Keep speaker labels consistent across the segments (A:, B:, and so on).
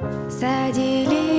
A: пташечки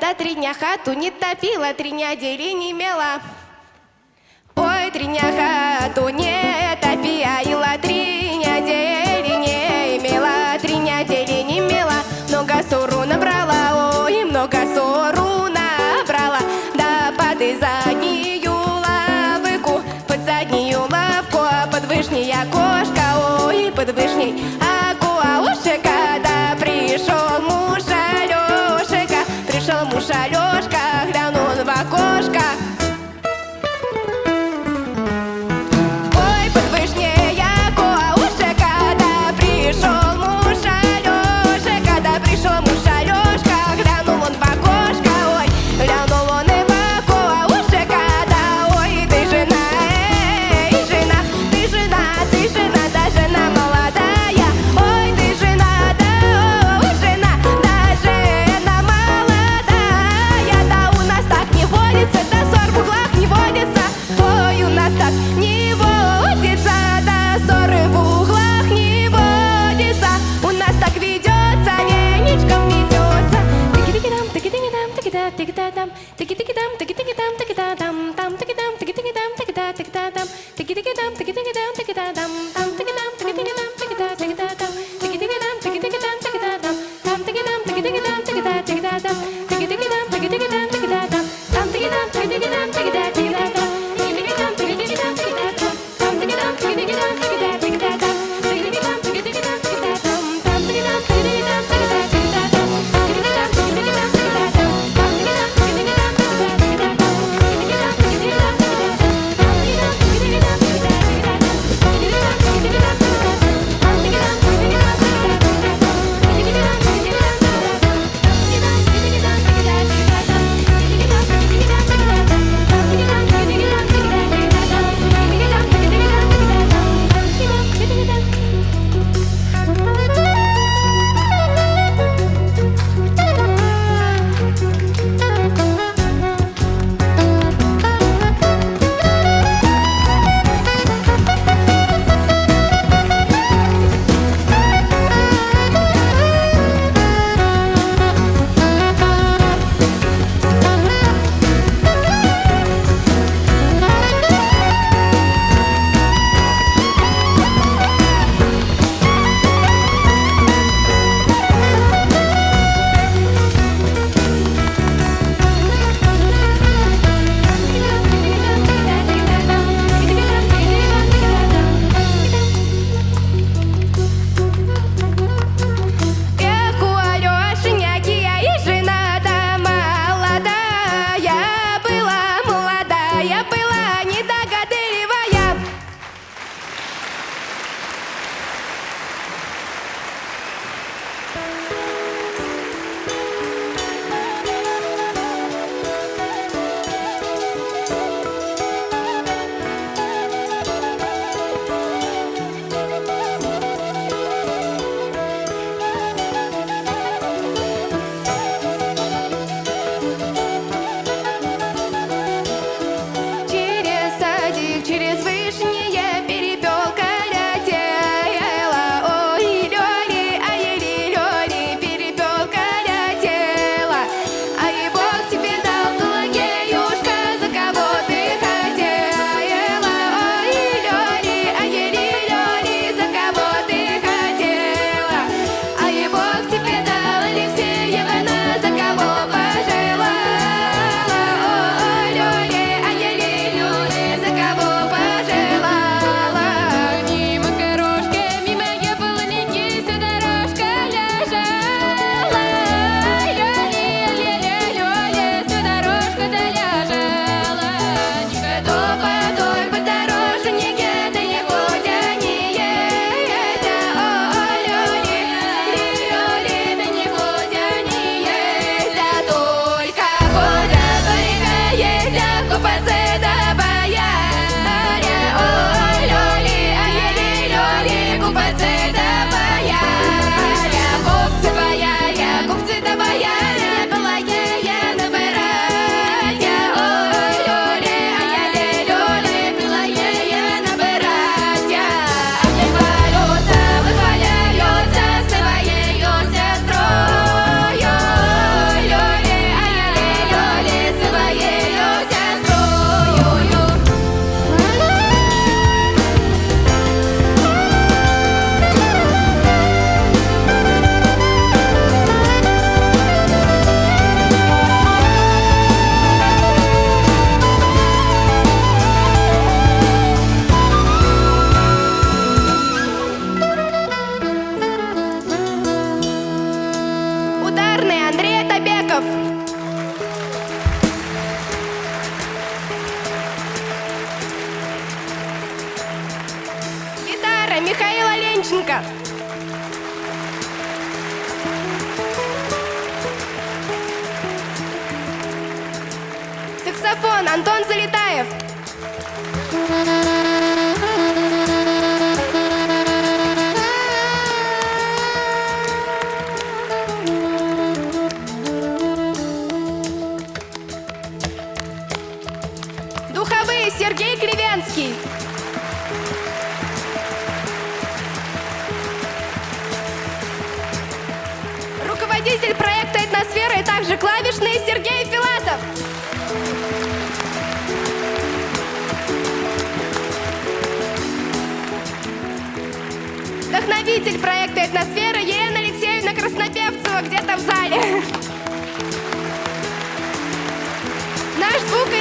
A: Когда три дня хату не топила, три дня дели не имела. Ой, три дня хату не топи, а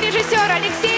A: звукорежиссер Алексей